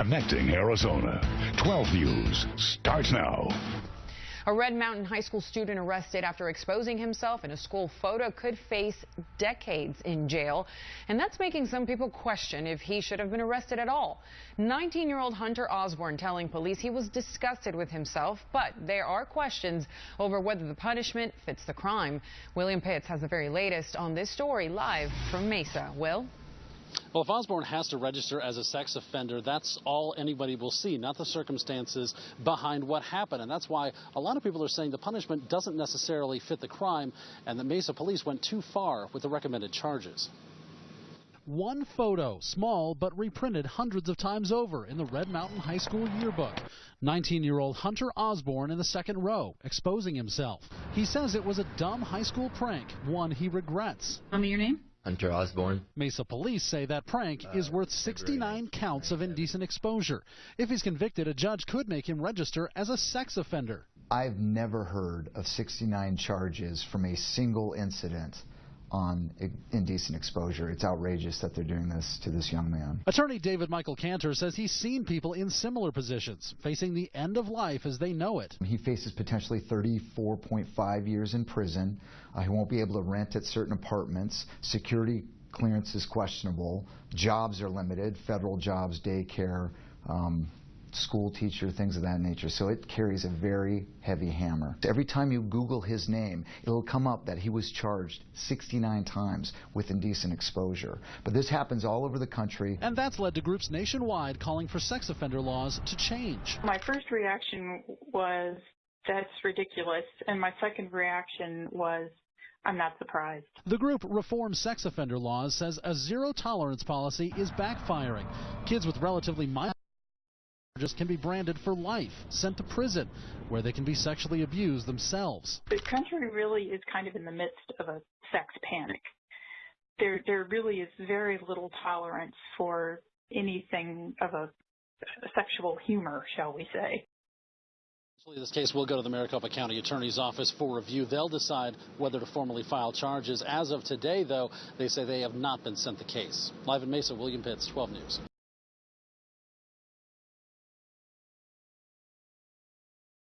Connecting Arizona. 12 News starts now. A Red Mountain High School student arrested after exposing himself in a school photo could face decades in jail. And that's making some people question if he should have been arrested at all. 19-year-old Hunter Osborne telling police he was disgusted with himself, but there are questions over whether the punishment fits the crime. William Pitts has the very latest on this story live from Mesa. Will? Well, if Osborne has to register as a sex offender, that's all anybody will see, not the circumstances behind what happened. And that's why a lot of people are saying the punishment doesn't necessarily fit the crime, and the Mesa police went too far with the recommended charges. One photo, small but reprinted hundreds of times over in the Red Mountain High School yearbook. 19 year old Hunter Osborne in the second row, exposing himself. He says it was a dumb high school prank, one he regrets. Tell me your name. Hunter Osborne. Mesa police say that prank Uh, is worth 69 counts of indecent exposure. If he's convicted, a judge could make him register as a sex offender. I've never heard of 69 charges from a single incident on indecent exposure. It's outrageous that they're doing this to this young man. Attorney David Michael Cantor says he's seen people in similar positions, facing the end of life as they know it. He faces potentially 34.5 years in prison. Uh, he won't be able to rent at certain apartments. Security clearance is questionable. Jobs are limited, federal jobs, daycare, um, school teacher, things of that nature. So it carries a very heavy hammer. Every time you Google his name, it'll come up that he was charged 69 times with indecent exposure. But this happens all over the country. And that's led to groups nationwide calling for sex offender laws to change. My first reaction was, that's ridiculous. And my second reaction was, I'm not surprised. The group Reform Sex Offender Laws says a zero tolerance policy is backfiring. Kids with relatively mild charges can be branded for life, sent to prison, where they can be sexually abused themselves. The country really is kind of in the midst of a sex panic. There, there really is very little tolerance for anything of a sexual humor, shall we say. This case will go to the Maricopa County Attorney's Office for review. They'll decide whether to formally file charges. As of today, though, they say they have not been sent the case. Live in Mesa, William Pitts, 12 News.